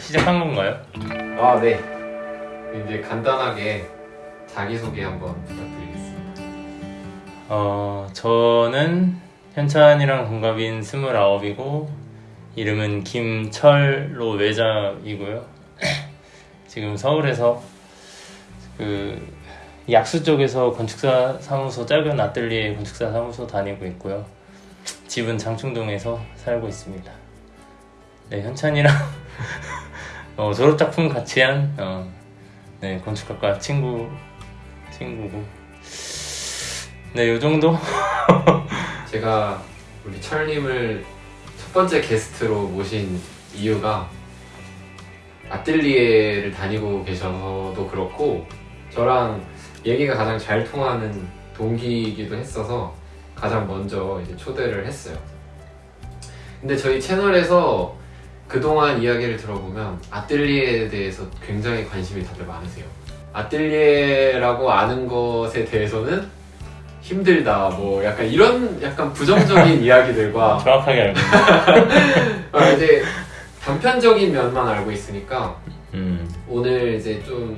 시작한 건가요? 아, 네. 이제 간단하게 자기소개 한번 부탁드리겠습니다. 어, 저는 현찬이랑 동갑인 29이고 이름은 김철로 외자이고요. 지금 서울에서 그 약수 쪽에서 건축사 사무소 짧은 아뜰리에 건축사 사무소 다니고 있고요. 집은 장충동에서 살고 있습니다. 네, 현찬이랑 어, 졸업 작품 같이 한 어, 네, 건축학과 친구 친구고 네, 요 정도? 제가 우리 철님을 첫 번째 게스트로 모신 이유가 아뜰리에를 다니고 계셔서도 그렇고 저랑 얘기가 가장 잘 통하는 동기이기도 했어서 가장 먼저 이제 초대를 했어요. 근데 저희 채널에서 그동안 이야기를 들어보면 아뜰리에에 대해서 굉장히 관심이 다들 많으세요. 아뜰리에라고 아는 것에 대해서는 힘들다, 뭐 약간 이런 약간 부정적인 이야기들과 정확하게 알고 있는 아, 이제 단편적인 면만 알고 있으니까 음, 오늘 이제 좀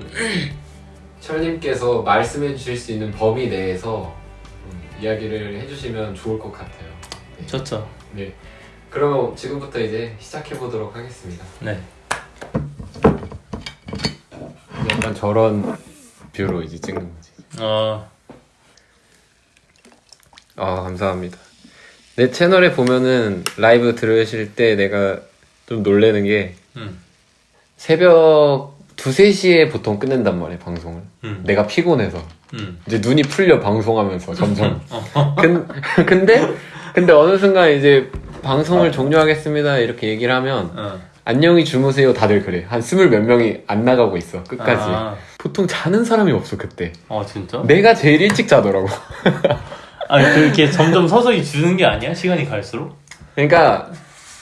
철님께서 말씀해 주실 수 있는 범위 내에서 음, 이야기를 해주시면 좋을 것 같아요. 좋죠 네. 그러면 지금부터 이제 시작해 보도록 하겠습니다. 네 약간 저런 뷰로 이제 찍는 거지. 어, 아 감사합니다. 내 채널에 보면은 라이브 들으실 때 내가 좀 놀래는 게 음, 새벽 2, 3시에 보통 끝낸단 말이에요 방송을. 음, 내가 피곤해서. 음. 이제 눈이 풀려 방송하면서 점점. 어, 근, 근데 근데 어느 순간 이제 방송을 종료하겠습니다 이렇게 얘기를 하면 어. 안녕히 주무세요. 다들 그래. 한 스물 몇 명이 안 나가고 있어. 끝까지. 아, 보통 자는 사람이 없어 그때. 어 진짜? 내가 제일 일찍 자더라고. 아니 그렇게 점점 서서히 주는 게 아니야? 시간이 갈수록? 그러니까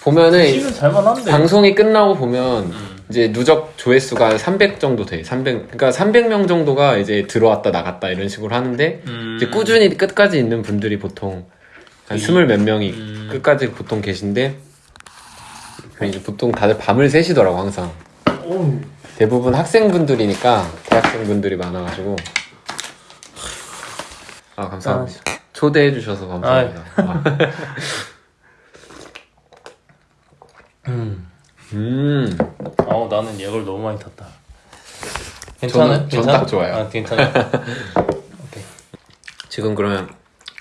보면은 한데 방송이 끝나고 보면 음, 이제 누적 조회수가 300 정도 돼. 300, 그러니까 300명 정도가 이제 들어왔다 나갔다 이런 식으로 하는데 음, 이제 꾸준히 끝까지 있는 분들이 보통 한 이- 스물 몇 명이 음. 끝까지 보통 계신데 그 이제 보통 다들 밤을 새시더라고 항상. 오, 대부분 학생분들이니까 대학생분들이 많아가지고. 아 감사합니다. 초대해 주셔서 감사합니다. 아. 음. 음. 어 나는 이걸 너무 많이 탔다. 괜찮아? 저는- 저는 딱 좋아요. 아 괜찮아 오케이. 지금 그러면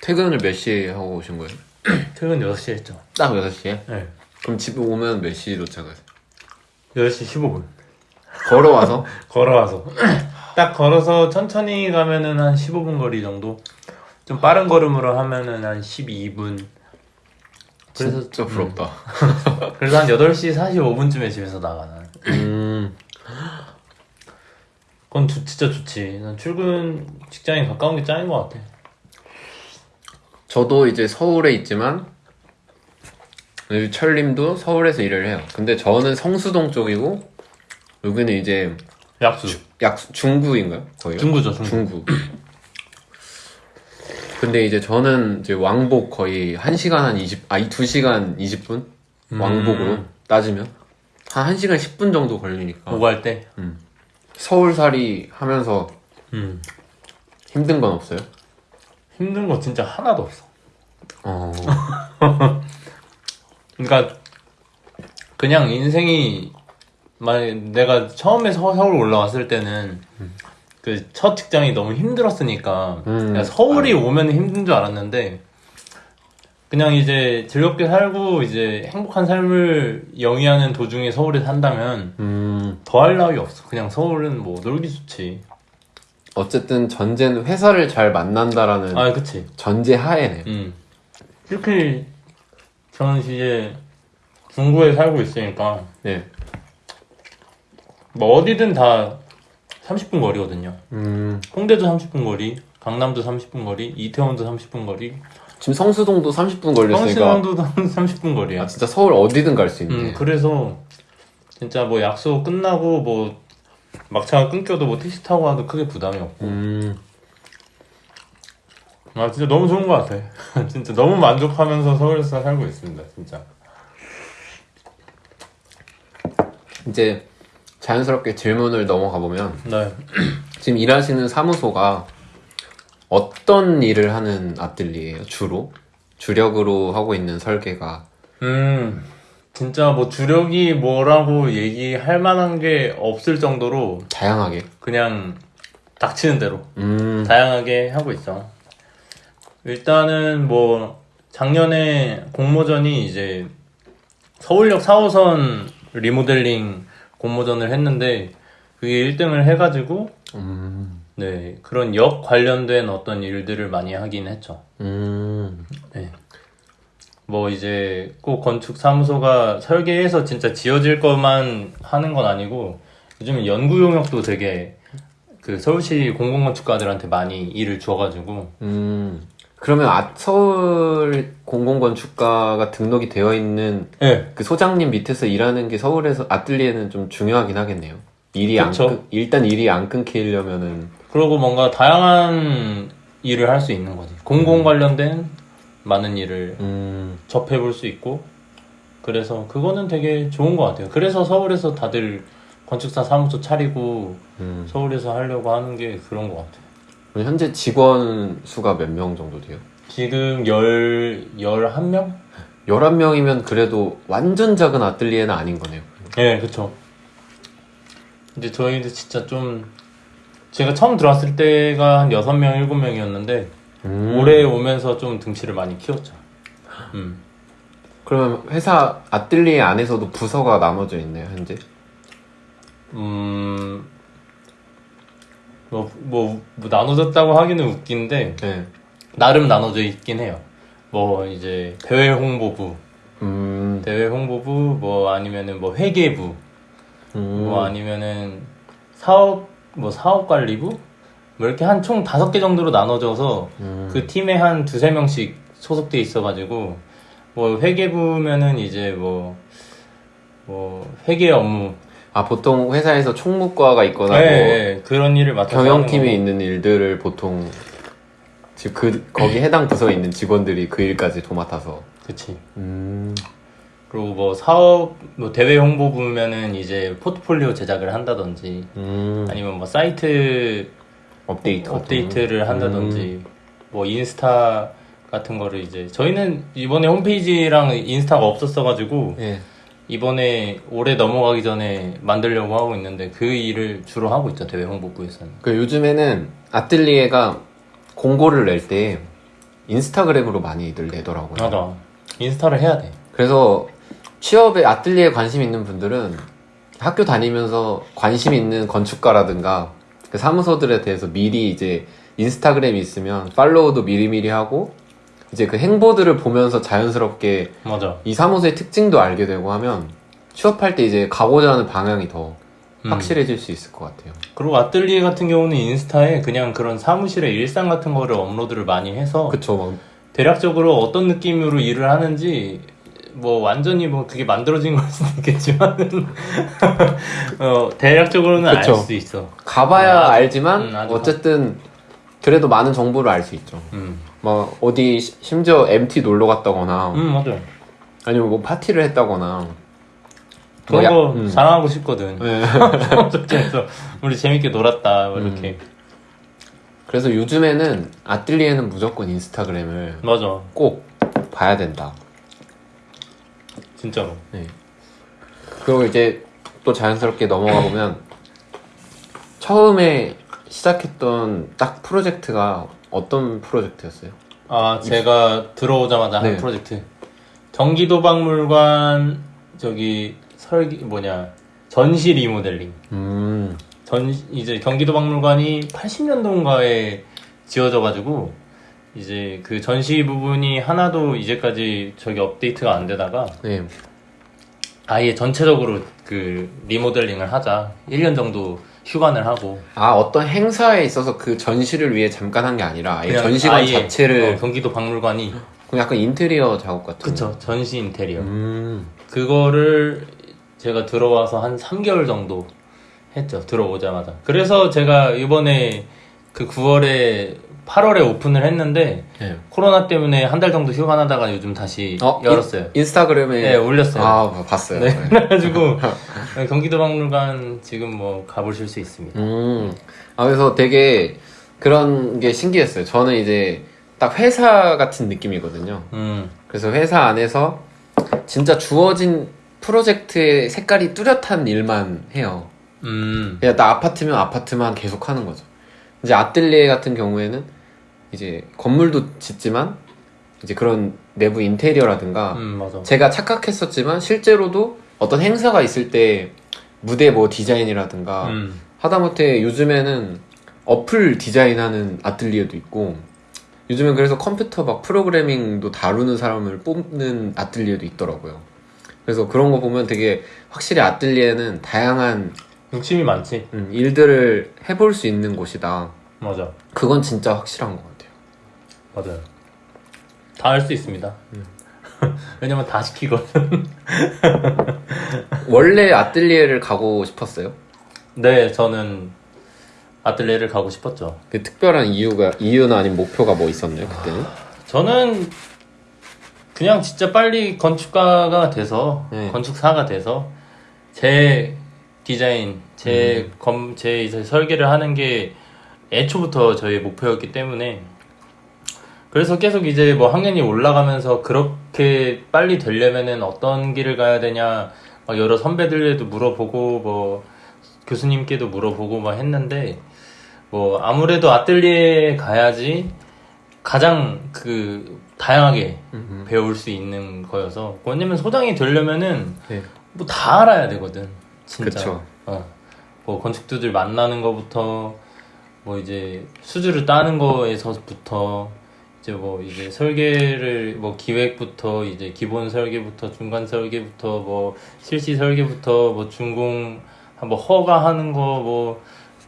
퇴근을 몇 시에 하고 오신 거예요? 퇴근 6시 했죠. 딱 6시에? 네. 그럼 집에 오면 몇 시 도착하세요? 8시 15분. 걸어와서? 걸어와서. 딱 걸어서 천천히 가면은 한 15분 거리 정도? 좀 빠른 걸음으로 하면은 한 12분. 그래서 진짜 부럽다. 그래서 한 8시 45분쯤에 집에서 나가 난 음. 그건 주- 진짜 좋지. 난 출근 직장이 가까운 게 짱인 것 같아 저도 이제 서울에 있지만 철님도 서울에서 일을 해요 근데 저는 성수동 쪽이고 여기는 이제 약수 약 중구인가요? 거의 중구죠 중구 중구. 근데 이제 저는 이제 왕복 거의 1시간 한 20, 아니 2시간 20분? 음. 왕복으로 따지면? 한 1시간 10분 정도 걸리니까. 오갈 때 서울살이 하면서 음. 힘든 건 없어요? 힘든 거 진짜 하나도 없어 어. 그러니까 그냥 인생이 만약 내가 처음에 서, 서울 올라왔을 때는 그첫 직장이 너무 힘들었으니까 음. 서울이 오면 힘든 줄 알았는데 그냥 이제 즐겁게 살고 이제 행복한 삶을 영위하는 도중에 서울에 산다면 음. 더할 나위 없어 그냥 서울은 뭐 놀기 좋지 어쨌든 전제는 회사를 잘 만난다라는 아 그치 전제 하에네. 음. 이렇게 저는 이제 중구에 살고 있으니까 네. 뭐 어디든 다 30분 거리거든요. 음. 홍대도 30분 거리, 강남도 30분 거리, 이태원도 30분 거리, 지금 성수동도 30분 걸렸으니까. 성수동도 30분 거리야. 아, 진짜 서울 어디든 갈 수 있네. 음, 그래서 진짜 뭐 약속 끝나고 뭐 막차가 끊겨도 뭐 택시 타고 와도 크게 부담이 없고. 음. 아 진짜 너무 좋은 것 같아. 진짜 너무 만족하면서 서울에서 살고 있습니다. 진짜. 이제 자연스럽게 질문을 넘어가 보면 네. 지금 일하시는 사무소가 어떤 일을 하는 아뜰리에요? 주로? 주력으로 하고 있는 설계가 음, 진짜 뭐 주력이 뭐라고 얘기할 만한 게 없을 정도로 다양하게. 그냥 닥치는 대로 음, 다양하게 하고 있어. 일단은 뭐 작년에 공모전이 이제 서울역 4호선 리모델링 공모전을 했는데 그게 1등을 해가지고 음, 네 그런 역 관련된 어떤 일들을 많이 하긴 했죠. 음, 뭐 이제 꼭 건축 사무소가 설계해서 진짜 지어질 것만 하는 건 아니고 요즘 연구 용역도 되게 그 서울시 공공건축가들한테 많이 일을 줘가지고 음. 그러면 아, 서울 공공건축가가 등록이 되어 있는 네. 그 소장님 밑에서 일하는 게 서울에서 아뜰리에는 좀 중요하긴 하겠네요. 일이 안 그쵸. 끊, 일단 일이 안 끊기려면은 그리고 뭔가 다양한 일을 할 수 있는 거지 공공 관련된 많은 일을 음, 접해볼 수 있고 그래서 그거는 되게 좋은 것 같아요 그래서 서울에서 다들 건축사 사무소 차리고 음. 서울에서 하려고 하는 게 그런 것 같아요 현재 직원 수가 몇 명 정도 돼요? 지금 열, 열한 명 11명이면 그래도 완전 작은 아뜰리에는 아닌 거네요. 예, 그쵸. 근데 저희도 진짜 좀, 제가 처음 들어왔을 때가 한 6명, 7명이었는데, 음. 올해 오면서 좀 등치를 많이 키웠죠. 음. 그러면 회사 아뜰리에 안에서도 부서가 나눠져 있네요, 현재? 음, 뭐, 뭐, 뭐 나눠졌다고 하기는 웃긴데, 네. 나름 나눠져 있긴 해요. 뭐, 이제, 대외 홍보부, 음, 대외 홍보부, 뭐, 아니면은 뭐, 회계부, 음. 뭐 아니면은 사업 뭐 사업 관리부 뭐 이렇게 한 총 다섯 개 정도로 나눠져서 음. 그 팀에 한 두세 명씩 소속돼 있어가지고 뭐 회계부면은 이제 뭐 뭐 회계 업무 아, 보통 회사에서 총무과가 있거나 네, 뭐 네, 그런 일을 경영팀에 거고. 있는 일들을 보통 지금 그 거기 해당 부서에 있는 직원들이 그 일까지 도맡아서 그치 음. 그리고 뭐 사업 뭐 대외 홍보 부면은 이제 포트폴리오 제작을 한다든지 음. 아니면 뭐 사이트 업데이트 업데이트를 한다든지 뭐 인스타 같은 거를 이제 저희는 이번에 홈페이지랑 인스타가 없었어 가지고 거. 예. 이번에 올해 넘어가기 전에 만들려고 하고 있는데 그 일을 주로 하고 있죠 대외 홍보부에서는 그 요즘에는 아뜰리에가 공고를 낼 때 인스타그램으로 많이들 내더라고요. 맞아 인스타를 해야 돼 그래서 취업에 아뜰리에 관심 있는 분들은 학교 다니면서 관심 있는 건축가라든가 그 사무소들에 대해서 미리 이제 인스타그램이 있으면 팔로우도 미리미리 하고 이제 그 행보들을 보면서 자연스럽게 맞아 이 사무소의 특징도 알게 되고 하면 취업할 때 이제 가고자 하는 방향이 더 음. 확실해질 수 있을 것 같아요. 그리고 아뜰리에 같은 경우는 인스타에 그냥 그런 사무실의 일상 같은 거를 업로드를 많이 해서 그쵸, 막 대략적으로 어떤 느낌으로 일을 하는지 뭐 완전히 뭐 그게 만들어진 걸 수도 있겠지만은 어, 대략적으로는 알. 수 있어. 가봐야 아주- 알지만 음, 어쨌든 그래도 많은 정보를 알 수 있죠. 음, 뭐 어디 시- 심지어 MT 놀러 갔다거나 음 맞아. 아니면 뭐 파티를 했다거나 그런 뭐 야- 거 음. 자랑하고 싶거든. 네. 그래서 우리 재밌게 놀았다 뭐 음. 이렇게. 그래서 요즘에는 아뜰리에는 무조건 인스타그램을 맞아, 꼭 봐야 된다. 진짜로. 네. 그리고 이제 또 자연스럽게 넘어가 보면 처음에 시작했던 딱 프로젝트가 어떤 프로젝트였어요? 아 제가 들어오자마자 한 네. 프로젝트. 경기도 박물관 저기 설기 뭐냐 전시 리모델링. 음, 전 이제 경기도 박물관이 80년도인가에 지어져 가지고 이제 그 전시 부분이 하나도 이제까지 저기 업데이트가 안 되다가 네. 아예 전체적으로 그 리모델링을 하자. 1년 정도 휴관을 하고. 아 어떤 행사에 있어서 그 전시를 위해 잠깐 한 게 아니라 아예 전시관 아예, 자체를 어, 경기도 박물관이 그냥 약간 인테리어 작업 같은. 그쵸. 전시 인테리어. 음, 그거를 제가 들어와서 한 3개월 정도 했죠. 들어오자마자. 그래서 제가 이번에 그 9월에 8월에 오픈을 했는데 네. 코로나 때문에 한 달 정도 휴가 나다가 요즘 다시 어, 열었어요. 인, 스타그램에 네, 올렸어요. 아, 봤어요. 네, 네. 그래가지고 경기도 박물관 지금 뭐 가보실 수 있습니다. 음. 아, 그래서 되게 그런 게 신기했어요. 저는 이제 딱 회사 같은 느낌이거든요. 음, 그래서 회사 안에서 진짜 주어진 프로젝트의 색깔이 뚜렷한 일만 해요. 음, 그냥 나 아파트면 아파트만 계속 하는 거죠. 이제 아뜰리에 같은 경우에는 이제 건물도 짓지만 이제 그런 내부 인테리어라든가 음. 제가 착각했었지만 실제로도 어떤 행사가 있을 때 무대 뭐 디자인이라든가 음, 하다못해 요즘에는 어플 디자인하는 아틀리에도 있고 요즘엔 그래서 컴퓨터 막 프로그래밍도 다루는 사람을 뽑는 아틀리에도 있더라고요. 그래서 그런 거 보면 되게 확실히 아틀리에는 다양한 욕심이 많지. 음, 일들을 해볼 수 있는 곳이다. 맞아, 그건 진짜 확실한 것 같아요. 맞아요. 다 할 수 있습니다. 음. 왜냐면 다 시키거든. 원래 아틀리에를 가고 싶었어요. 네, 저는 아틀레를 가고 싶었죠. 그 특별한 이유가 이유나 아니면 목표가 뭐 있었나요 그때는? 저는 그냥 진짜 빨리 건축가가 돼서 네. 건축사가 돼서 제 디자인, 제 음. 검, 제 이제 설계를 하는 게 애초부터 저의 목표였기 때문에 그래서 계속 이제 뭐 학년이 올라가면서 그렇게 빨리 되려면은 어떤 길을 가야 되냐 막 여러 선배들에도 물어보고 뭐 교수님께도 물어보고 막 했는데 뭐 아무래도 아뜰리에 가야지 가장 그 다양하게 음. 배울 수 있는 거여서 왜냐면 소장이 되려면은 네. 뭐다 알아야 되거든 진짜 그쵸. 어. 뭐 건축주들 만나는 거부터 뭐 이제 수주를 따는 거에서부터 이제 뭐 이제 설계를 뭐 기획부터 이제 기본 설계부터 중간 설계부터 뭐 실시 설계부터 뭐 준공 뭐 허가하는 거 뭐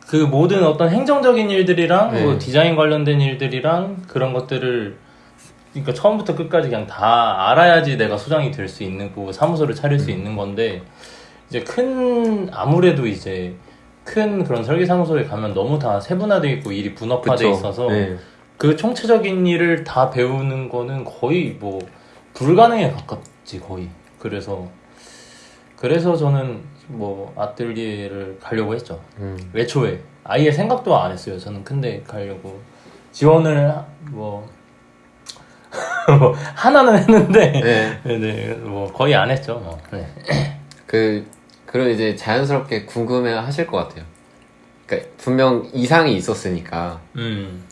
그 모든 어떤 행정적인 일들이랑 네. 뭐 디자인 관련된 일들이랑 그런 것들을 그러니까 처음부터 끝까지 그냥 다 알아야지 내가 소장이 될 수 있는 거 사무소를 차릴 수 있는 건데 이제 큰 아무래도 이제 큰 그런 설계 사무소에 가면 너무 다 세분화돼 있고 일이 분업화돼 그쵸. 있어서 네. 그 총체적인 일을 다 배우는 거는 거의 뭐 불가능에 가깝지 거의 그래서 그래서 저는 뭐 아뜰리에를 가려고 했죠 음. 애초에 아예 생각도 안 했어요 저는 근데 가려고 지원을 하- 뭐, 뭐 하나는 했는데 네. 네 네 뭐 거의 안 했죠 뭐. 네. 그 그런 이제 자연스럽게 궁금해 하실 것 같아요. 그러니까 분명 이상이 있었으니까 음,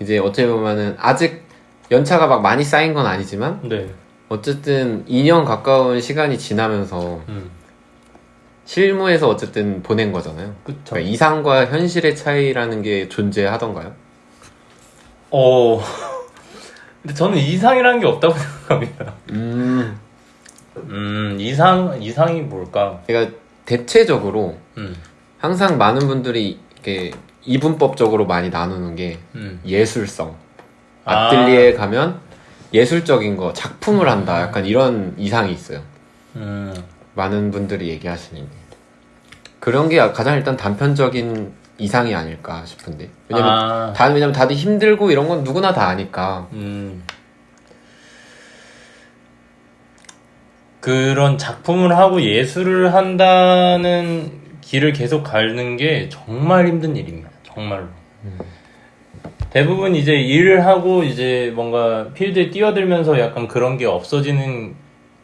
이제 어찌 보면은 아직 연차가 막 많이 쌓인 건 아니지만 네. 어쨌든 2년 가까운 시간이 지나면서 음, 실무에서 어쨌든 보낸 거잖아요. 그러니까 이상과 현실의 차이라는 게 존재하던가요? 어, 근데 저는 이상이라는 게 없다고 생각합니다. 음. 음, 이상, 이상이 뭘까? 그러니까 대체적으로 음, 항상 많은 분들이 이렇게 이분법적으로 많이 나누는 게 음. 예술성. 아. 아뜰리에 가면 예술적인 거, 작품을 한다. 약간 이런 이상이 있어요. 음, 많은 분들이 얘기하시는 게. 그런 게 가장 일단 단편적인 이상이 아닐까 싶은데. 왜냐면, 아, 다, 왜냐면 다들 힘들고 이런 건 누구나 다 아니까. 그런 작품을 하고 예술을 한다는 길을 계속 가는 게 정말 힘든 일입니다. 정말로. 대부분 이제 일을 하고 이제 뭔가 필드에 뛰어들면서 약간 그런 게 없어지는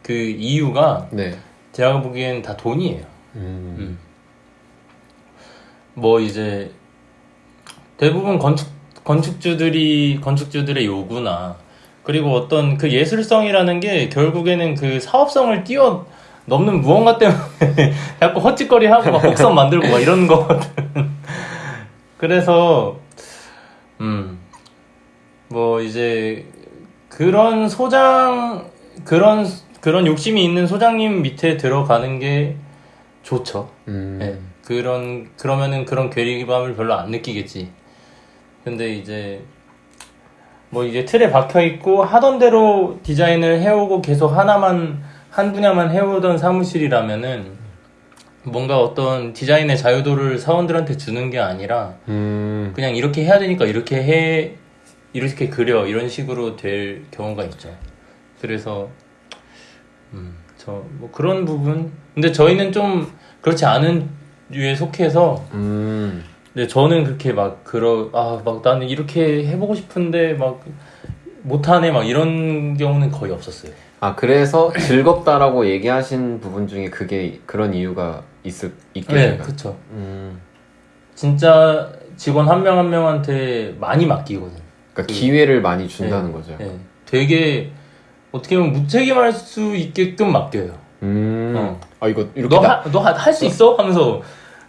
그 이유가 네. 제가 보기엔 다 돈이에요. 음. 음. 뭐 이제 대부분 건축 건축주들이 건축주들의 요구나 그리고 어떤 그 예술성이라는 게 결국에는 그 사업성을 뛰어 넘는 무언가 때문에 자꾸 헛짓거리 하고 막 곡선 만들고 막 이런 거거든. 그래서 음 뭐 이제 그런 소장 그런 그런 욕심이 있는 소장님 밑에 들어가는 게 좋죠. 음. 네, 그런 그러면은 그런 괴리감을 별로 안 느끼겠지. 근데 이제 뭐 이제 틀에 박혀 있고 하던 대로 디자인을 해오고 계속 하나만 한 분야만 해오던 사무실이라면은 뭔가 어떤 디자인의 자유도를 사원들한테 주는 게 아니라 음. 그냥 이렇게 해야 되니까 이렇게 해 이렇게 그려 이런 식으로 될 경우가 있죠. 그래서 음, 저 뭐 그런 부분. 근데 저희는 좀 그렇지 않은 류에 속해서 음. 근데 저는 그렇게 막 그러 아막 나는 이렇게 해보고 싶은데 막 못하네 막 이런 경우는 거의 없었어요. 아 그래서 즐겁다라고 얘기하신 부분 중에 그게 그런 이유가 있을 네, 있겠네요. 그렇죠. 음. 진짜 직원 한명한 명한테 많이 맡기거든. 그러니까 그- 기회를 많이 준다는 거죠. 예, 되게 어떻게 보면 무책임할 수 있게끔 맡겨요. 음. 어. 아 이거 이렇게 나- 너너할 수 있어? 하면서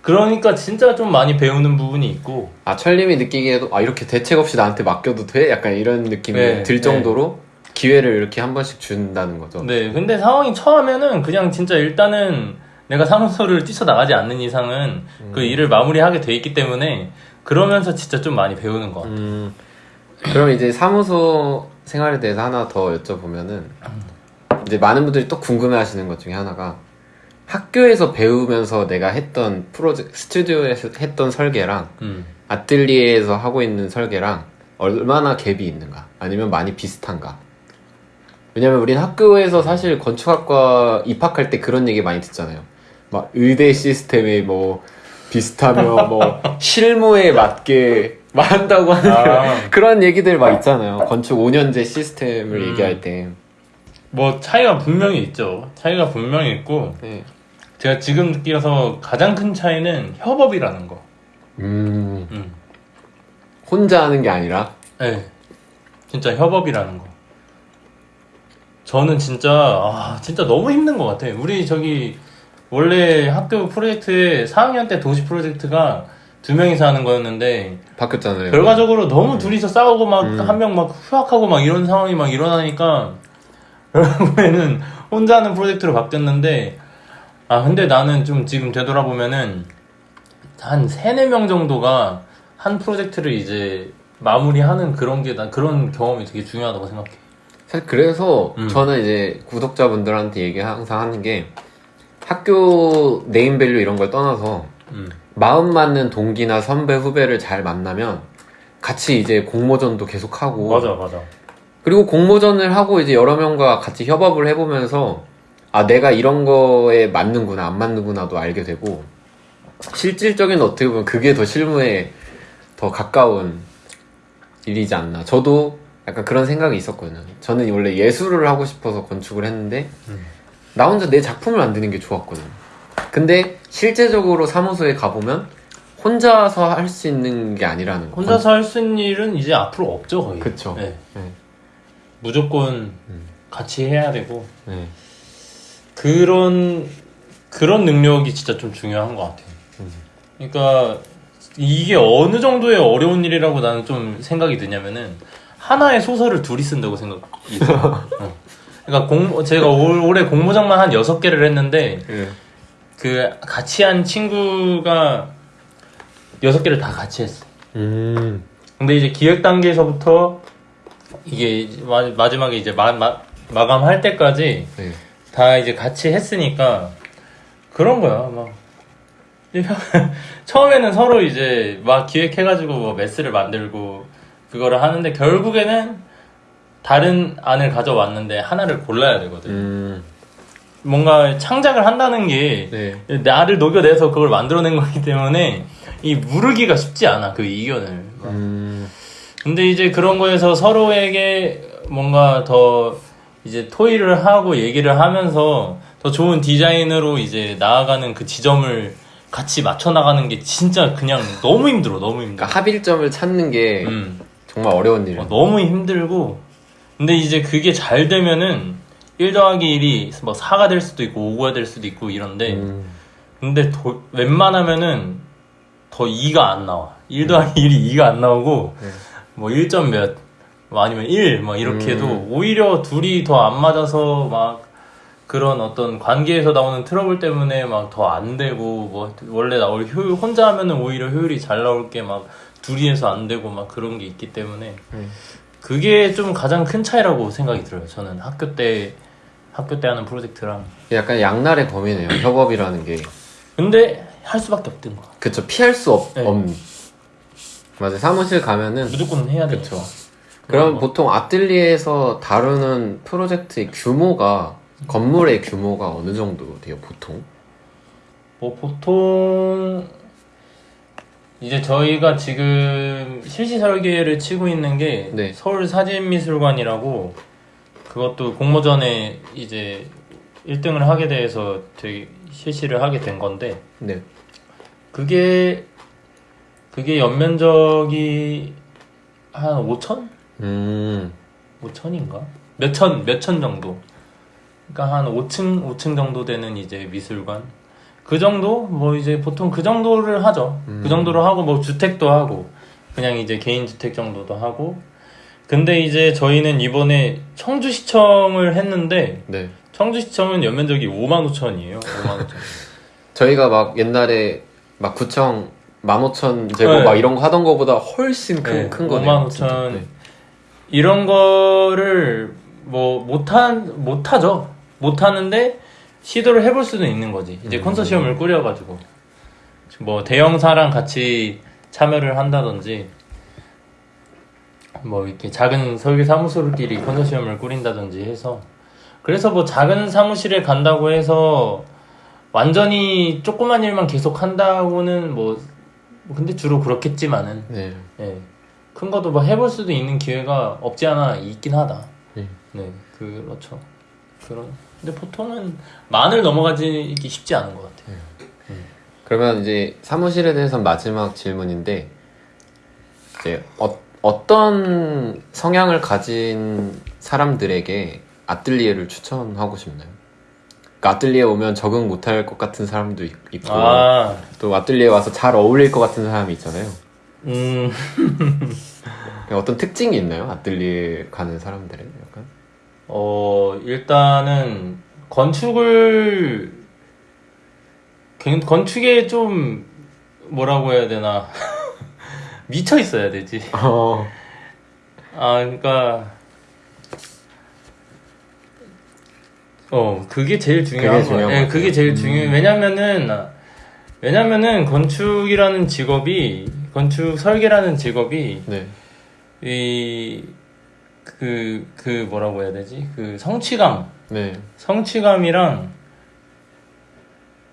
그러니까 진짜 좀 많이 배우는 부분이 있고 아 철님이 느끼기에도 아 이렇게 대책 없이 나한테 맡겨도 돼? 약간 이런 느낌이 네, 들 네. 정도로 기회를 이렇게 한 번씩 준다는 거죠. 네, 근데 상황이 처하면은 그냥 진짜 일단은 내가 사무소를 뛰쳐나가지 않는 이상은 그 일을 마무리하게 돼 있기 때문에 그러면서 진짜 좀 많이 배우는 것 같아요. 음. 그럼 이제 사무소 생활에 대해서 하나 더 여쭤보면은 이제 많은 분들이 또 궁금해하시는 것 중에 하나가 학교에서 배우면서 내가 했던 프로젝트 스튜디오에서 했던 설계랑 음. 아틀리에에서 하고 있는 설계랑 얼마나 갭이 있는가 아니면 많이 비슷한가 왜냐면 우린 학교에서 사실 건축학과 입학할 때 그런 얘기 많이 듣잖아요 막 의대 시스템에 뭐 비슷하며 뭐 실무에 맞게 한다고 하는 아. 그런 얘기들 막 있잖아요 건축 5년제 시스템을 음. 얘기할 때 뭐 차이가 분명히 있죠. 차이가 분명히 있고 네. 제가 지금 느끼어서 가장 큰 차이는 협업이라는 거. 음, 음. 혼자 하는 게 아니라 네. 진짜 협업이라는 거. 저는 진짜, 아, 진짜 너무 힘든 것 같아. 우리 저기, 원래 학교 프로젝트에 4학년 때 도시 프로젝트가 두 명이서 하는 거였는데, 바뀌었잖아요 결과적으로 너무 둘이서 싸우고 막, 음. 한명막 휴학하고 막 이런 상황이 막 일어나니까, 결국에는 혼자 하는 프로젝트로 바뀌었는데, 아, 근데 나는 좀 지금 되돌아보면은, 한 세네 명 정도가 한 프로젝트를 이제 마무리하는 그런 게, 난 그런 경험이 되게 중요하다고 생각해. 사실 그래서 음. 저는 이제 구독자분들한테 얘기 항상 하는 게 학교 네임밸류 이런 걸 떠나서 음. 마음 맞는 동기나 선배 후배를 잘 만나면 같이 이제 공모전도 계속 하고 맞아, 맞아. 그리고 공모전을 하고 이제 여러 명과 같이 협업을 해보면서 아 내가 이런 거에 맞는구나 안 맞는구나도 알게 되고 실질적인 어떻게 보면 그게 더 실무에 더 가까운 일이지 않나 저도 약간 그런 생각이 있었거든요 저는 원래 예술을 하고 싶어서 건축을 했는데 음. 나 혼자 내 작품을 만드는 게 좋았거든요 근데 실제적으로 사무소에 가보면 혼자서 할 수 있는 게 아니라는 거 혼자서 할 수 있는 일은 이제 앞으로 없죠, 거의. 그쵸. 네. 네. 무조건 음. 같이 해야 되고, 네. 그런, 그런 능력이 진짜 좀 중요한 것 같아요. 음. 그러니까, 이게 어느 정도의 어려운 일이라고 나는 좀 생각이 드냐면은, 하나의 소설을 둘이 쓴다고 생각이 들어요. 어. 그러니까 공, 제가 올, 올해 공모장만 한 6개를 했는데, 예. 그 같이 한 친구가 여섯 개를 다 같이 했어. 음. 근데 이제 기획 단계에서부터 이게 마, 마지막에 이제 마, 마, 마감할 때까지 네. 다 이제 같이 했으니까 그런 거야. 막 처음에는 서로 이제 막 기획해가지고 뭐 메스를 만들고 그거를 하는데 결국에는 다른 안을 가져왔는데 하나를 골라야 되거든. 음. 뭔가 창작을 한다는 게 네. 나를 녹여내서 그걸 만들어낸 거기 때문에 이 무르기가 쉽지 않아 그 이견을 음. 근데 이제 그런 거에서 서로에게 뭔가 더 이제 토의를 하고 얘기를 하면서 더 좋은 디자인으로 이제 나아가는 그 지점을 같이 맞춰 나가는 게 진짜 그냥 너무 힘들어 너무 힘들어 그러니까 합일점을 찾는 게 음. 정말 어려운 일이에요. 어, 너무 힘들고 근데 이제 그게 잘 되면은 1 더하기 1이 뭐 4가 될 수도 있고 5가 될 수도 있고 이런데 음. 근데 도- 웬만하면은 더 2가 안 나와. 1 더하기 1이 2가 안 나오고 네. 뭐 1점 몇, 뭐 아니면 1, 뭐 이렇게 해도 음. 오히려 둘이 더 안 맞아서 막 그런 어떤 관계에서 나오는 트러블 때문에 막 더 안 되고 뭐 원래 나올 효율 혼자 하면은 오히려 효율이 잘 나올 게 막 둘이 해서 안 되고 막 그런 게 있기 때문에 음. 그게 좀 가장 큰 차이라고 생각이 들어요. 저는 학교 때 학교 때 하는 프로젝트랑 약간 양날의 검이네요. 협업이라는 게. 근데 할 수밖에 없던 거. 그쵸. 피할 수 없, 네. 없는. 맞아. 사무실 가면은 무조건 해야 되니까. 그쵸. 그럼 뭐. 보통 아틀리에에서 다루는 프로젝트의 규모가 건물의 규모가 어느 정도 돼요 보통? 뭐 보통 이제 저희가 지금 실시 설계를 치고 있는 게 네. 서울 사진미술관이라고 그것도 공모전에 이제 1등을 하게 돼서 되게 실시를 하게 된 건데 네. 그게 그게 연면적이 한 5천? 음. 5천인가? 몇 천 몇 천 정도. 그러니까 한 5층 5층 정도 되는 이제 미술관. 그 정도 뭐 이제 보통 그 정도를 하죠. 음. 그 정도로 하고 뭐 주택도 하고 그냥 이제 개인 주택 정도도 하고. 근데 이제 저희는 이번에 청주시청을 했는데 네. 청주시청은 연면적이 5만 5천이에요. 5만 5천. 저희가 막 옛날에 막 구청 15,000 제곱 네. 막 이런 거 하던 거보다 훨씬 큰, 네, 큰 거네요. 55,000. 진짜. 네. 이런 거를 뭐 못한 못하죠. 못하는데 시도를 해볼 수는 있는 거지. 이제 음. 컨소시엄을 꾸려가지고 뭐 대형사랑 같이 참여를 한다든지 뭐 이렇게 작은 설계 사무소들끼리 컨소시엄을 꾸린다든지 해서 그래서 뭐 작은 사무실에 간다고 해서 완전히 조그만 일만 계속 한다고는 뭐 근데 주로 그렇겠지만은 네. 예. 큰 것도 뭐 해볼 수도 있는 기회가 없지 않아 있긴 하다. 네. 네, 그렇죠. 그런. 근데 보통은 만을 넘어가기 쉽지 않은 것 같아요. 그러면 이제 사무실에 대해서 마지막 질문인데 이제 어, 어떤 성향을 가진 사람들에게 아틀리에를 추천하고 싶나요? 그러니까 아틀리에 오면 적응 못할 것 같은 사람도 있- 있고 아, 또 아틀리에 와서 잘 어울릴 것 같은 사람이 있잖아요. 음, 어떤 특징이 있나요? 아틀리에 가는 사람들은 약간? 어, 일단은 건축을, 건- 건축에 좀, 뭐라고 해야 되나. 미쳐 있어야 되지. 어, 아, 그러니까 어 그게 제일 중요한 그게 거예요. 예, 것 그게 같아요. 제일 음. 중요. 왜냐면은 왜냐면은 건축이라는 직업이 건축 설계라는 직업이 네. 이 그, 그 뭐라고 해야 되지? 그 성취감, 네. 성취감이랑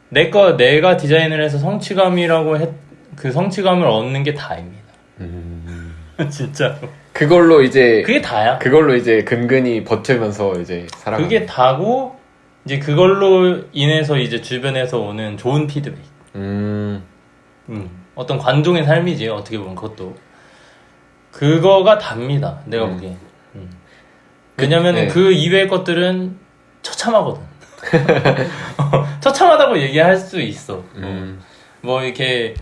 내 거 내가 디자인을 해서 성취감이라고 했, 그 성취감을 얻는 게 다입니다. 음. 진짜로. 그걸로 이제 그게 다야. 그걸로 이제 근근히 버티면서 이제 살아가. 그게 다고 이제 그걸로 인해서 이제 주변에서 오는 좋은 피드백. 음. 음, 어떤 관종의 삶이지 어떻게 보면 그것도 그거가 답니다. 내가 음. 보기엔. 음. 왜냐면은 네. 그 이외의 것들은 처참하거든. 어, 처참하다고 얘기할 수 있어. 음. 뭐 이렇게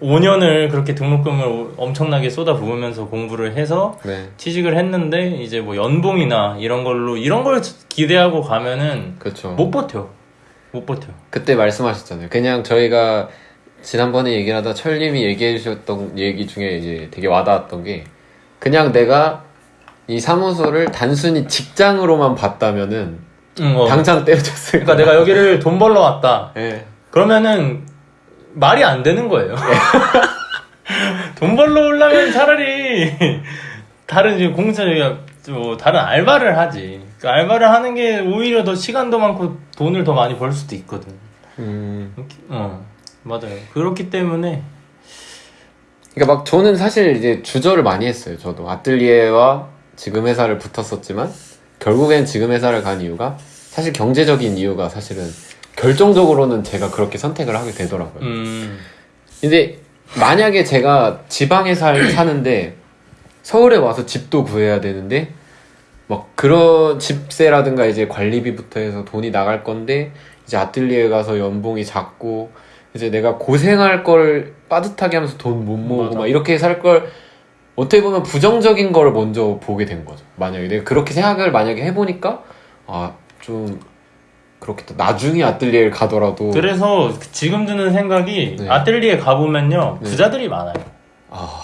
5년을 그렇게 등록금을 엄청나게 쏟아부으면서 공부를 해서 네. 취직을 했는데 이제 뭐 연봉이나 이런 걸로 이런 걸 기대하고 가면은 그렇죠. 못 버텨. 못 버텨. 그때 말씀하셨잖아요. 그냥 저희가 지난번에 얘기를 하다 철님이 얘기해 주셨던 얘기 중에 이제 되게 와닿았던 게 그냥 내가 이 사무소를 단순히 직장으로만 봤다면은 응, 어. 당장 떼어줬을 그러니까 내가 여기를 돈 벌러 왔다. 예. 그러면은 말이 안 되는 거예요. 돈 벌러 오려면 차라리 다른 이제 공사 뭐 다른 알바를 하지. 그 알바를 하는 게 오히려 더 시간도 많고 돈을 더 많이 벌 수도 있거든. 음. 어 맞아요. 그렇기 때문에 그러니까 막 저는 사실 이제 주저를 많이 했어요. 저도 아틀리에와 지금 회사를 붙었었지만 결국엔 지금 회사를 간 이유가 사실 경제적인 이유가 사실은 결정적으로는 제가 그렇게 선택을 하게 되더라고요. 음 근데 만약에 제가 지방에 살, 사는데 서울에 와서 집도 구해야 되는데 막 그런 집세라든가 이제 관리비부터 해서 돈이 나갈 건데 이제 아틀리에 가서 연봉이 작고 이제 내가 고생할 걸 빠듯하게 하면서 돈 못 모으고 맞아. 막 이렇게 살 걸 어떻게 보면 부정적인 걸 먼저 보게 된 거죠. 만약에 내가 그렇게 생각을 만약에 해보니까 아 좀 그렇겠다. 나중에 아틀리에를 가더라도 그래서 지금 드는 생각이 네. 아틀리에 가보면요 네. 부자들이 많아요. 아,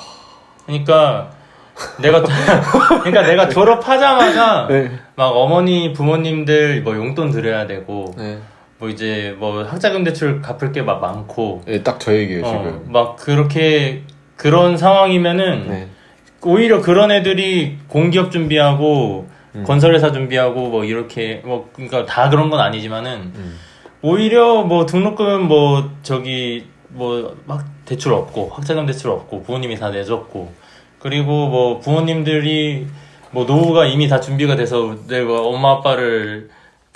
그러니까 내가 그러니까 내가 졸업하자마자 네, 막 어머니 부모님들 뭐 용돈 드려야 되고 네, 뭐 이제 뭐 학자금 대출 갚을 게 막 많고 네, 딱저 얘기예요 어, 지금. 막 그렇게 그런 상황이면은 네. 오히려 그런 애들이 공기업 준비하고 음. 건설회사 준비하고 뭐 이렇게 뭐 그러니까 다 그런 건 아니지만은 음. 오히려 뭐 등록금 뭐 저기 뭐 막 대출 없고 학자금 대출 없고 부모님이 다 내줬고 그리고 뭐 부모님들이 뭐 노후가 이미 다 준비가 돼서 내가 엄마 아빠를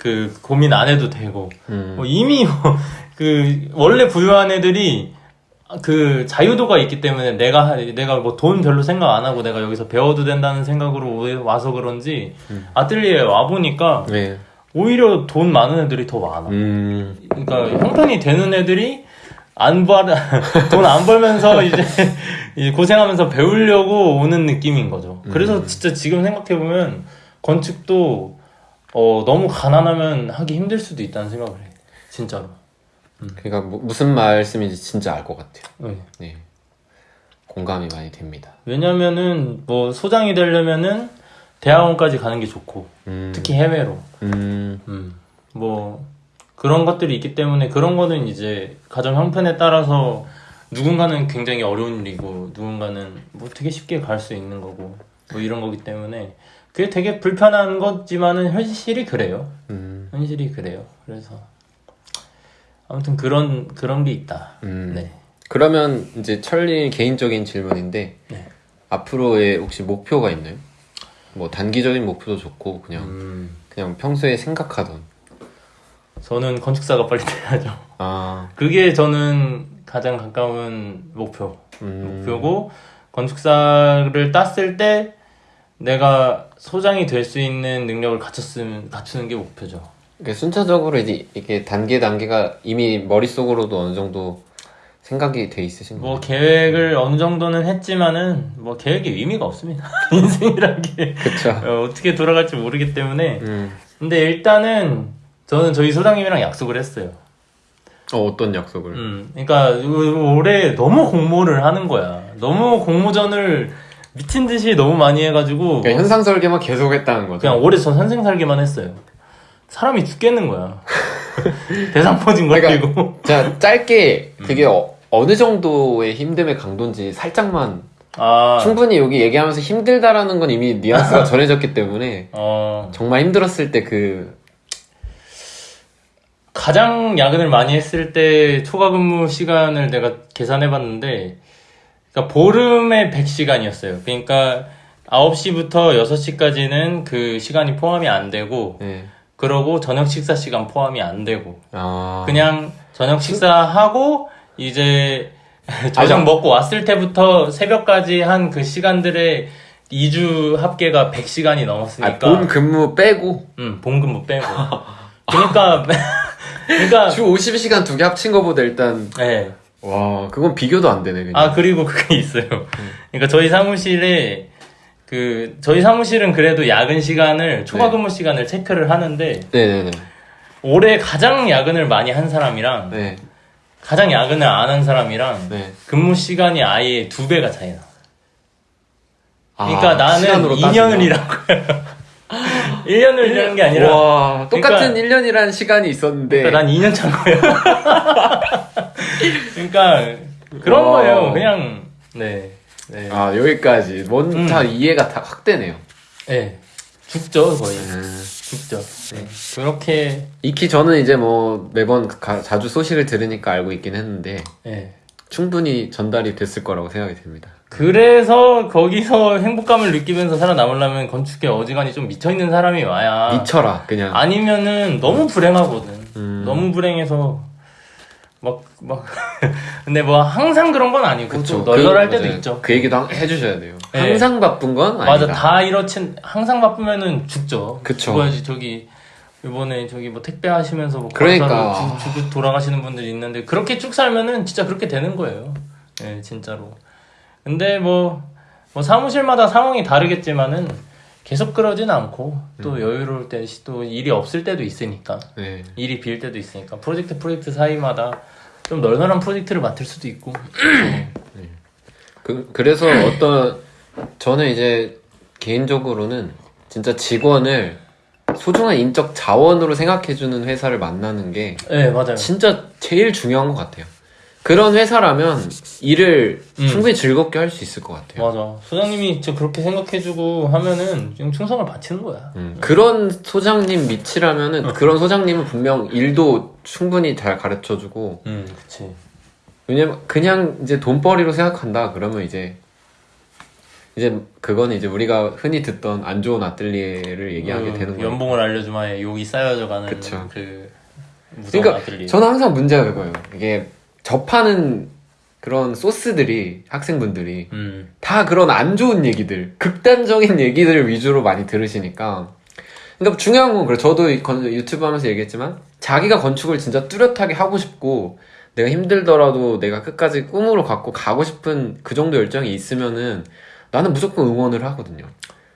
그 고민 안 해도 되고 음. 뭐 이미 뭐 그 원래 부유한 애들이 그 자유도가 있기 때문에 내가 하- 내가 뭐 돈 별로 생각 안 하고 내가 여기서 배워도 된다는 생각으로 오- 와서 그런지 음. 아틀리에 와 보니까 네. 오히려 돈 많은 애들이 더 많아. 음. 그러니까 형편이 되는 애들이 안 벌, 돈안 벌면서 이제 이 고생하면서 배우려고 오는 느낌인 거죠. 그래서 음. 진짜 지금 생각해 보면 건축도 어, 너무 가난하면 하기 힘들 수도 있다는 생각을 해. 진짜로. 그러니까 뭐- 무슨 말씀인지 진짜 알 것 같아요. 네. 네. 공감이 많이 됩니다. 왜냐면은 뭐 소장이 되려면은 대학원까지 가는 게 좋고 음. 특히 해외로. 음. 음, 뭐 그런 것들이 있기 때문에 그런 거는 이제 가정 형편에 따라서 누군가는 굉장히 어려운 일이고 누군가는 뭐 되게 쉽게 갈 수 있는 거고 뭐 이런 거기 때문에 그게 되게 불편한 거지만은 현실이 그래요. 음. 현실이 그래요. 그래서 아무튼 그런 그런 게 있다. 음. 네. 그러면 이제 철리 개인적인 질문인데 네. 앞으로의 혹시 목표가 있나요? 뭐 단기적인 목표도 좋고 그냥 음, 그냥 평소에 생각하던 저는 건축사가 빨리 돼야죠. 아 그게 저는 가장 가까운 목표. 음. 목표고 건축사를 땄을 때 내가 소장이 될 수 있는 능력을 갖췄으면 갖추는 게 목표죠. 그러니까 순차적으로 이제 이게 단계 단계가 이미 머릿속으로도 어느 정도 생각이 돼 있으신 뭐 거예요? 계획을 어느 정도는 했지만은 뭐 계획이 의미가 없습니다. 인생이란 게 그쵸 어, 어떻게 돌아갈지 모르기 때문에 음. 근데 일단은 저는 저희 소장님이랑 약속을 했어요. 어, 어떤 약속을 음, 그러니까 올해 너무 공모를 하는 거야. 너무 공모전을 미친 듯이 너무 많이 해가지고 그러니까 현상 설계만 계속 했다는 거죠 그냥 올해 저 선생 살기만 했어요. 사람이 죽겠는 거야. 대상 퍼진 거 그러니까. 자 짧게 음. 그게 어, 어느 정도의 힘듦의 강도인지 살짝만 아, 충분히 여기 얘기하면서 힘들다라는 건 이미 뉘앙스가 전해졌기 때문에 어, 정말 힘들었을 때 그 가장 야근을 많이 했을 때 초과 근무 시간을 내가 계산해 봤는데, 그러니까 보름에 100시간이었어요. 그러니까 9시부터 6시까지는 그 시간이 포함이 안 되고, 네. 그러고 저녁 식사 시간 포함이 안 되고, 아 그냥 저녁 식사하고 이제 저녁 먹고 왔을 때부터 새벽까지 한 그 시간들의 2주 합계가 100시간이 아, 넘었으니까 본 근무 빼고 음, 본근무 빼고 그러니까 그러니까 주 50시간 두 개 합친 거보다 일단 네. 와 그건 비교도 안 되네 그냥 아 그리고 그게 있어요 그러니까 저희 사무실에 그 저희 사무실은 그래도 야근 시간을 초과 네. 근무 시간을 체크를 하는데 네네네 올해 가장 야근을 많이 한 사람이랑 네. 가장 야근을 안 한 사람이랑 네. 근무 시간이 아예 두 배가 차이 나. 그러니까 아, 나는 시간으로 2년을 일하고요. 1년을 일하는 게 아니라 와 똑같은 그러니까- 1년이라는 시간이 있었는데 그러니까 난 2년 찬 거예요. 그러니까 그런 와. 거예요. 그냥 네. 네. 아 여기까지 뭔다 음. 이해가 다확 되네요 네. 죽죠, 거의. 음. 죽죠. 네. 그렇게 익히 저는 이제 뭐 매번 가- 자주 소식을 들으니까 알고 있긴 했는데 네. 충분히 전달이 됐을 거라고 생각이 됩니다 그래서 거기서 행복감을 느끼면서 살아남으려면 건축에 어지간히 좀 미쳐있는 사람이 와야 미쳐라 그냥 아니면은 너무 불행하거든. 음. 너무 불행해서 막 막 근데 뭐 항상 그런 건 아니고 또 널널할 그, 때도 맞아요. 있죠. 그 얘기도 한- 해주셔야 돼요 네. 항상 바쁜 건 아니다 맞아 다 이렇진 항상 바쁘면은 죽죠. 그쵸. 죽어야지 저기 이번에 저기 뭐 택배 하시면서 뭐 그러니까. 죽, 죽 돌아가시는 분들이 있는데 그렇게 쭉 살면은 진짜 그렇게 되는 거예요. 예, 진짜로. 근데 뭐, 뭐 사무실마다 상황이 다르겠지만은 계속 그러진 않고 또 음. 여유로울 때 또 일이 없을 때도 있으니까 네. 일이 빌 때도 있으니까 프로젝트 프로젝트 사이마다 좀 널널한 프로젝트를 맡을 수도 있고 그, 그래서 어떤 저는 이제 개인적으로는 진짜 직원을 소중한 인적 자원으로 생각해주는 회사를 만나는 게 네 맞아요 진짜 제일 중요한 것 같아요. 그런 회사라면 일을 음. 충분히 즐겁게 할 수 있을 것 같아요. 맞아. 소장님이 저 그렇게 생각해주고 하면은 지금 충성을 바치는 거야. 음, 그런 소장님 밑이라면은 그런 소장님은 분명 일도 충분히 잘 가르쳐주고 음, 그치. 왜냐면 그냥 이제 돈벌이로 생각한다 그러면 이제 이제 그건 이제 우리가 흔히 듣던 안 좋은 아뜰리에를 얘기하게 그 되는 거예요. 연봉을 알려주마에 욕이 쌓여져가는 그쵸. 그 무서운 그러니까 아들리. 저는 항상 문제가 그거예요. 이게 접하는 그런 소스들이 학생분들이 음, 다 그런 안 좋은 얘기들, 극단적인 얘기들 위주로 많이 들으시니까. 그러니까 중요한 건 그래. 저도 유튜브 하면서 얘기했지만 자기가 건축을 진짜 뚜렷하게 하고 싶고 내가 힘들더라도 내가 끝까지 꿈으로 갖고 가고 싶은 그 정도 열정이 있으면은 나는 무조건 응원을 하거든요.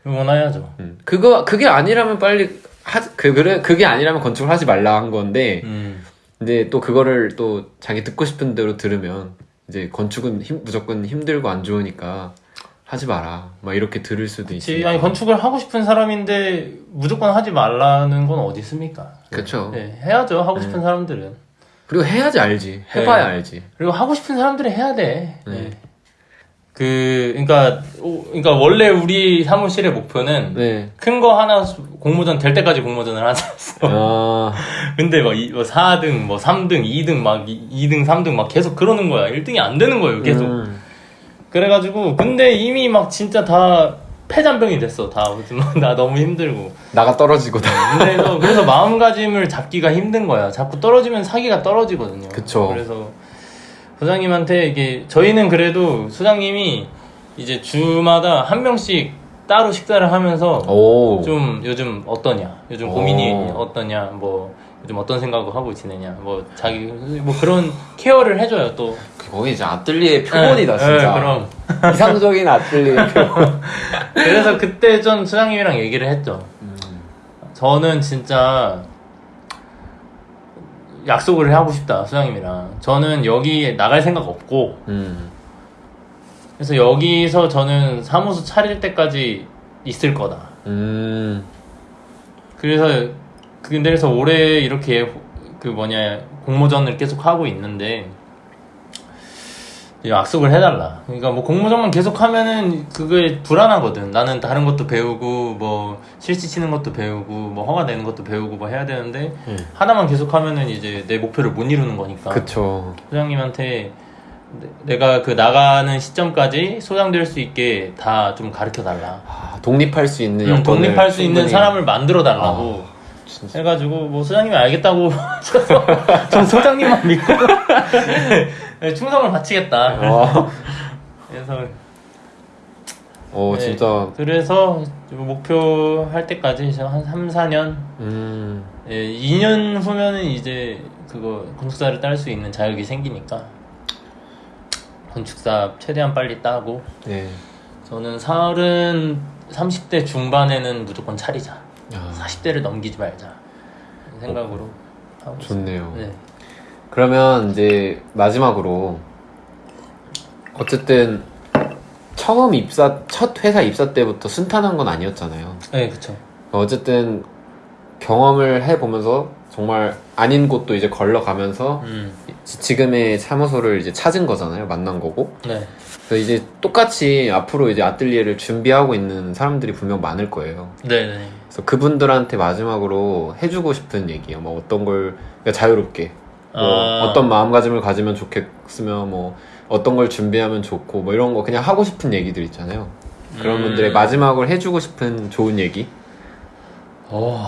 응원해야죠. 음. 그거 그게 아니라면 빨리 하, 그 그래 그게 아니라면 건축을 하지 말라 한 건데 음, 근데 또 그거를 또 자기 듣고 싶은 대로 들으면 이제 건축은 힘- 무조건 힘들고 안 좋으니까 하지 마라. 막 이렇게 들을 수도. 있으니까. 아니 건축을 하고 싶은 사람인데 무조건 하지 말라는 건 어디 있습니까? 그쵸. 네, 해야죠. 하고 싶은 사람들은. 그리고 해야지 알지. 해봐야 네. 알지. 그리고 하고 싶은 사람들이 해야 돼. 네. 네. 그, 그러니까, 오- 그러니까 원래 우리 사무실의 목표는 네. 큰 거 하나 수- 공모전 될 때까지 공모전을 하자였어. 아, 근데 막, 이- 뭐 4등, 뭐 3등, 2등, 막 2, 등 3등 막 계속 그러는 거야. 1등이 안 되는 거예요, 계속. 음. 그래가지고, 근데 이미 막 진짜 다 폐잔병이 됐어. 다. 막 나 너무 힘들고. 나가 떨어지고 다. 그래서, 그래서 마음가짐을 잡기가 힘든 거야. 자꾸 떨어지면 사기가 떨어지거든요. 그쵸. 그래서 소장님한테 이게 저희는 그래도 소장님이 이제 주마다 한 명씩 따로 식사를 하면서 오. 좀 요즘 어떠냐, 요즘 오. 고민이 어떠냐, 뭐 요즘 어떤 생각을 하고 지내냐, 뭐 자기 뭐 그런 케어를 해줘요 또. 거기 이제 아뜰리에 표본이다, 네, 진짜. 네, 그럼 이상적인 아뜰리에 표본. 그래서 그때 전 소장님이랑 얘기를 했죠. 저는 진짜 약속을 하고 싶다 소장님이랑. 저는 여기 나갈 생각 없고 음. 그래서 여기서 저는 사무소 차릴 때까지 있을 거다. 음. 그래서 근데 그래서 올해 이렇게 그 뭐냐 공모전을 계속 하고 있는데 약속을 해달라. 그러니까 뭐 공모전만 계속 하면은 그게 불안하거든. 나는 다른 것도 배우고 뭐 실시 치는 것도 배우고 뭐 허가 내는 것도 배우고 뭐 해야 되는데 음. 하나만 계속 하면은 이제 내 목표를 못 이루는 거니까. 그쵸. 소장님한테 내- 내가 그 나가는 시점까지 소장될 수 있게 다 좀 가르쳐 달라. 아, 독립할 수 있는 음, 여건을 독립할 수 있는 충분히- 사람을 만들어 달라고 진짜. 해가지고 뭐 소장님이 알겠다고 전 소장님만 믿고 네, 충성을 바치겠다. 와. 그래서 오, 네, 진짜. 그래서 목표 할 때까지 저한 3, 4년 음. 예, 2년 후면은 이제 그거 건축사를 딸 수 있는 자격이 생기니까 건축사 최대한 빨리 따고 네. 저는 30, 30대 중반에는 무조건 차리자. 야, 40대를 넘기지 말자. 생각으로 하고 있어요. 좋네요. 네. 그러면 이제 마지막으로 어쨌든 처음 입사 첫 회사 입사 때부터 순탄한 건 아니었잖아요. 네, 그쵸. 어쨌든 경험을 해 보면서 정말 아닌 곳도 이제 걸러가면서 음, 지금의 사무소를 이제 찾은 거잖아요. 만난 거고. 네. 그래서 이제 똑같이 앞으로 이제 아뜰리에를 준비하고 있는 사람들이 분명 많을 거예요. 네네. 그래서 그분들한테 마지막으로 해주고 싶은 얘기요. 뭐 어떤 걸 그러니까 자유롭게 뭐 아. 어떤 마음가짐을 가지면 좋겠으며 뭐 어떤 걸 준비하면 좋고 뭐 이런 거 그냥 하고 싶은 얘기들 있잖아요. 그런 음. 분들의 마지막으로 해주고 싶은 좋은 얘기. 어...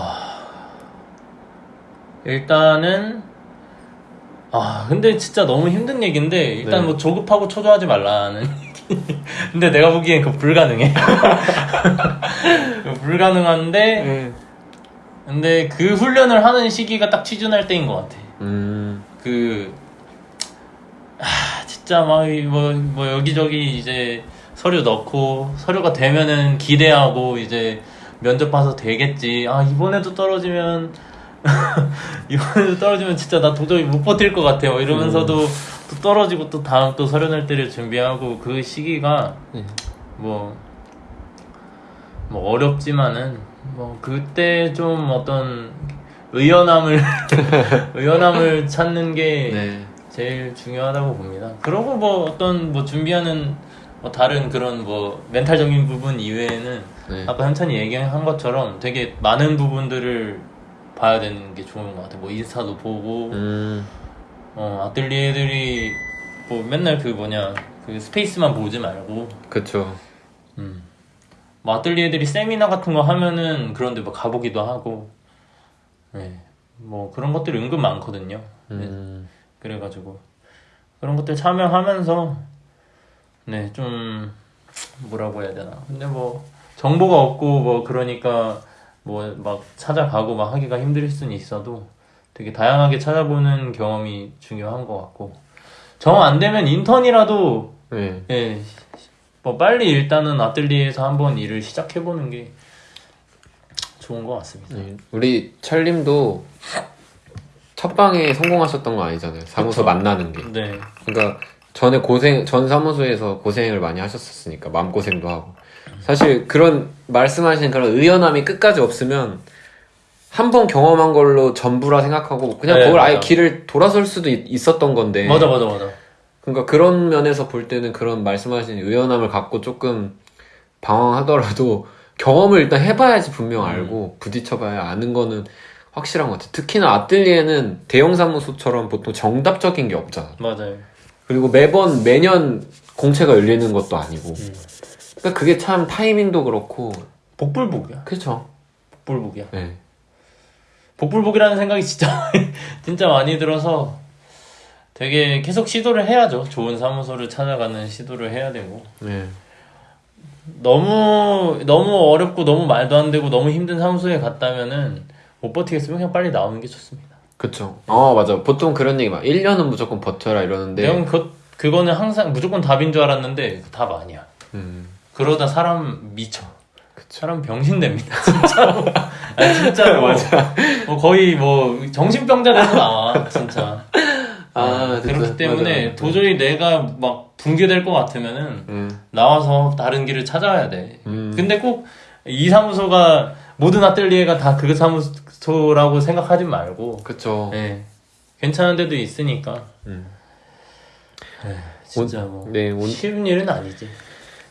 일단은 아 근데 진짜 너무 힘든 얘기인데 일단 네. 뭐 조급하고 초조하지 말라는 얘기. 근데 내가 보기엔 그거 불가능해. 불가능한데 근데 그 훈련을 하는 시기가 딱 취준할 때인 것 같아. 음, 그, 아, 진짜 막, 이 뭐, 뭐, 여기저기 이제 서류 넣고, 서류가 되면은 기대하고, 이제 면접 봐서 되겠지. 아, 이번에도 떨어지면, 이번에도 떨어지면 진짜 나 도저히 못 버틸 것 같아요. 이러면서도 또 떨어지고 또 다음 또 서류 낼 때를 준비하고, 그 시기가 네. 뭐, 뭐 어렵지만은, 뭐, 그때 좀 어떤 의연함을, 의연함을 찾는 게 네. 제일 중요하다고 봅니다. 그러고 뭐 어떤 뭐 준비하는 뭐 다른 그런 뭐 멘탈적인 부분 이외에는 네. 아까 현찬이 얘기한 것처럼 되게 많은 부분들을 봐야 되는 게 좋은 것 같아. 뭐 인스타도 보고 음, 어, 아뜰리에들이 뭐 맨날 그 뭐냐 그 스페이스만 보지 말고 그쵸. 음. 뭐 아뜰리에들이 세미나 같은 거 하면은 그런데 뭐 가보기도 하고 네. 뭐 그런 것들이 은근 많거든요. 네. 음, 그래가지고 그런 것들 참여하면서 네 좀 뭐라고 해야 되나 근데 뭐 정보가 없고 뭐 그러니까 뭐 막 찾아가고 막 하기가 힘들 수는 있어도 되게 다양하게 찾아보는 경험이 중요한 것 같고 정 안 되면 인턴이라도 네. 예, 뭐 빨리 일단은 아뜰리에에서 한번 일을 시작해보는 게 좋은 것 같습니다. 네. 우리 철님도 첫 방에 성공하셨던 거 아니잖아요. 사무소 그쵸. 만나는 게. 네, 그러니까 전에 고생 전 사무소에서 고생을 많이 하셨었으니까 마음 고생도 하고 사실 그런 말씀하신 그런 의연함이 끝까지 없으면 한 번 경험한 걸로 전부라 생각하고 그냥 네, 그걸 아예 맞아. 길을 돌아설 수도 있- 있었던 건데 맞아, 맞아, 맞아. 그러니까 그런 면에서 볼 때는 그런 말씀하신 의연함을 갖고 조금 방황하더라도 경험을 일단 해봐야지 분명 알고 부딪혀봐야 아는 거는 확실한 것 같아. 특히나 아뜰리에는 대형 사무소처럼 보통 정답적인 게 없잖아. 맞아요. 그리고 매번 매년 공채가 열리는 것도 아니고. 음. 그러니까 그게 참 타이밍도 그렇고. 복불복이야. 그렇죠. 복불복이야. 네. 복불복이라는 생각이 진짜 진짜 많이 들어서 되게 계속 시도를 해야죠. 좋은 사무소를 찾아가는 시도를 해야 되고 네. 너무 너무 어렵고 너무 말도 안 되고 너무 힘든 사무소에 갔다면은 못 버티겠으면 그냥 빨리 나오는 게 좋습니다. 그쵸. 어, 맞아. 보통 그런 얘기 막 1년은 무조건 버텨라 이러는데. 내가 그 그거는 항상 무조건 답인 줄 알았는데 답 아니야. 음, 그러다 사람 미쳐. 사람 병신 됩니다. 진짜로. 아니, 진짜로. 뭐 거의 뭐 정신병자 돼서 나와. 진짜. 아, 그렇기 진짜. 때문에 맞아. 도저히 내가 막 붕괴될 것 같으면은 음, 나와서 다른 길을 찾아야 돼. 음. 근데 꼭 이 사무소가 모든 아뜰리에가 다 그 사무소라고 생각하지 말고 그쵸. 예. 괜찮은 데도 있으니까 음. 진짜 뭐 네, 온- 쉬운 일은 아니지.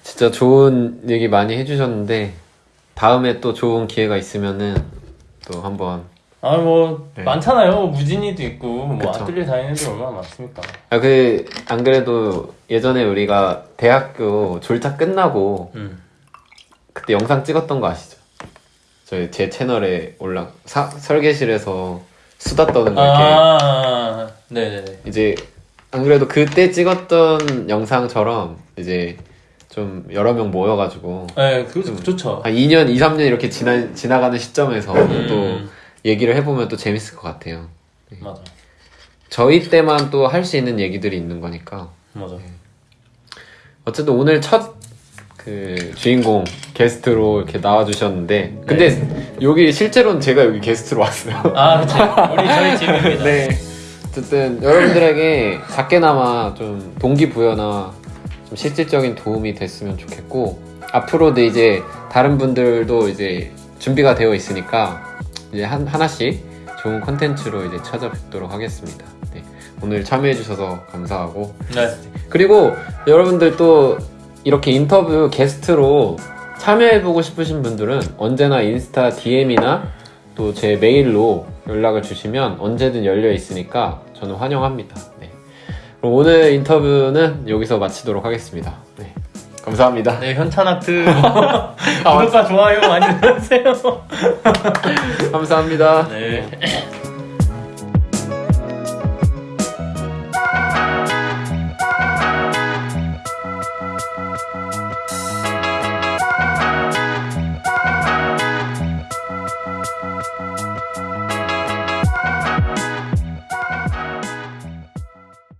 진짜 좋은 얘기 많이 해주셨는데, 다음에 또 좋은 기회가 있으면은 또 한번. 아 뭐 네. 많잖아요. 무진이도 있고 뭐 그쵸. 아뜰리에 다니는 애들 얼마나 많습니까. 아, 그, 안 그래도 예전에 우리가 대학교 졸작 끝나고, 음. 그때 영상 찍었던 거 아시죠? 저희 제 채널에 올라, 사, 설계실에서 수다 떠는 거 이렇게. 아, 네네네. 이제 안 그래도 그때 찍었던 영상처럼 이제 좀 여러 명 모여가지고 네, 그거 좋죠. 한 2년, 2, 3년 이렇게 지나, 지나가는 시점에서 음. 또 얘기를 해보면 또 재밌을 것 같아요. 맞아, 저희 때만 또 할 수 있는 얘기들이 있는 거니까. 맞아. 어쨌든 오늘 첫 그 주인공 게스트로 이렇게 나와주셨는데 근데 여기 실제로는 제가 여기 게스트로 왔어요. 아, 그치. 우리 저희 집입니다. 네. 어쨌든 여러분들에게 작게나마 좀 동기부여나 좀 실질적인 도움이 됐으면 좋겠고 앞으로도 이제 다른 분들도 이제 준비가 되어 있으니까 이제 한, 하나씩 좋은 컨텐츠로 이제 찾아뵙도록 하겠습니다. 네. 오늘 참여해주셔서 감사하고 네. 그리고 여러분들 또 이렇게 인터뷰 게스트로 참여해보고 싶으신 분들은 언제나 인스타 DM이나 또 제 메일로 연락을 주시면 언제든 열려 있으니까 저는 환영합니다. 네. 그럼 오늘 인터뷰는 여기서 마치도록 하겠습니다. 네. 감사합니다. 네, 현찬아트 구독과 좋아요 많이 눌러주세요. 감사합니다. 네.